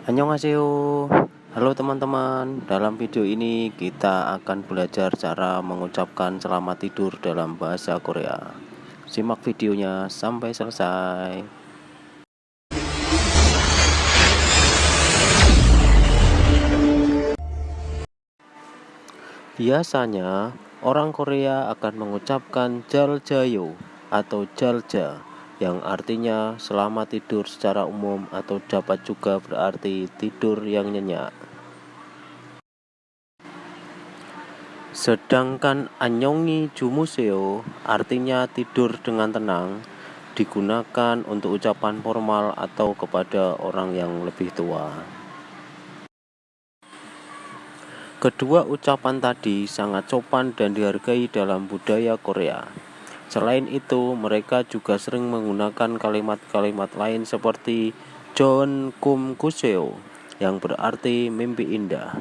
Annyeonghaseyo. Halo teman-teman Dalam video ini kita akan belajar cara mengucapkan selamat tidur dalam bahasa Korea. Simak videonya sampai selesai. Biasanya orang Korea akan mengucapkan jaljayo atau jalja yang artinya selamat tidur secara umum atau dapat juga berarti tidur yang nyenyak. Sedangkan anyongi jumuseo artinya tidur dengan tenang digunakan untuk ucapan formal atau kepada orang yang lebih tua. Kedua ucapan tadi sangat sopan dan dihargai dalam budaya Korea. Selain itu, mereka juga sering menggunakan kalimat-kalimat lain seperti John Kum Kuseo yang berarti mimpi indah.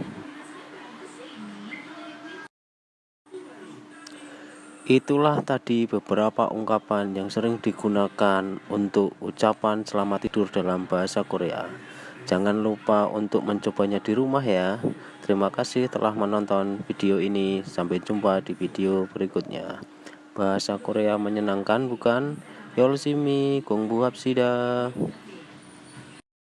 Itulah tadi beberapa ungkapan yang sering digunakan untuk ucapan selamat tidur dalam bahasa Korea. Jangan lupa untuk mencobanya di rumah ya. Terima kasih telah menonton video ini. Sampai jumpa di video berikutnya. Bahasa Korea menyenangkan bukan? Yolsimi, Gongbu Hapsida.